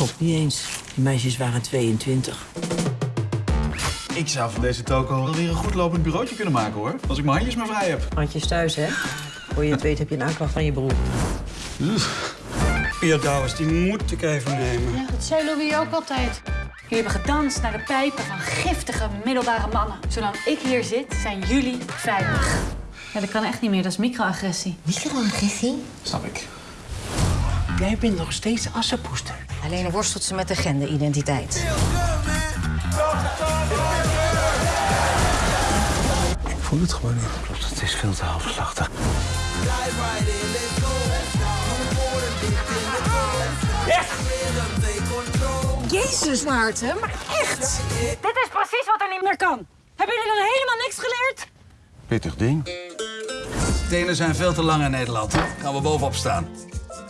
Klopt niet eens. Die meisjes waren 22. Ik zou van deze toko wel weer een goed lopend bureautje kunnen maken, hoor. Als ik mijn handjes maar vrij heb. Handjes thuis, hè? Voor je het weet heb je een aanklacht van je broer. Ja, Douwes, die moet ik even nemen. Ja, dat zei Louis ook altijd. Jullie hebben gedanst naar de pijpen van giftige middelbare mannen. Zolang ik hier zit, zijn jullie veilig. Ja, dat kan echt niet meer. Dat is microagressie. Microagressie? Snap ik. Jij bent nog steeds assenpoester. Alleen worstelt ze met de genderidentiteit. Ik voel het gewoon niet. Klopt, het is veel te halfslachtig. Jezus, Maarten, maar echt! Dit is precies wat er niet meer kan. Hebben jullie dan helemaal niks geleerd? Pittig ding. Tenen zijn veel te lang in Nederland. Gaan we bovenop staan.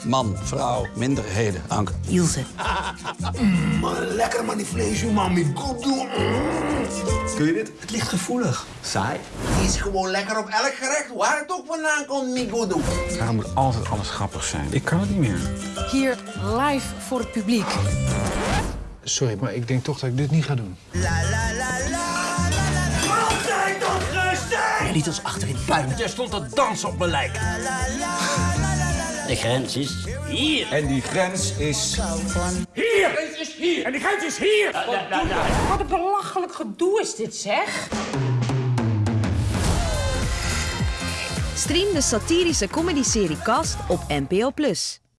Man, vrouw, minderheden, Anke. Ilse. Lekker man, die vlees, man. Met goed doen. Kun je dit? Het ligt gevoelig. Saai. Het is gewoon lekker op elk gerecht, waar het ook vandaan komt, met goed doen. Waarom moet altijd alles grappig zijn? Ik kan het niet meer. Hier live voor het publiek. Sorry, maar ik denk toch dat ik dit niet ga doen. Jij liet ons achter in het puin. Jij stond te dansen op mijn lijk. De grens is hier. En die grens is... Hier! De grens is hier! En die grens is hier! Wat een belachelijk gedoe is dit, zeg. Stream de satirische comedyserie Cast op NPO+.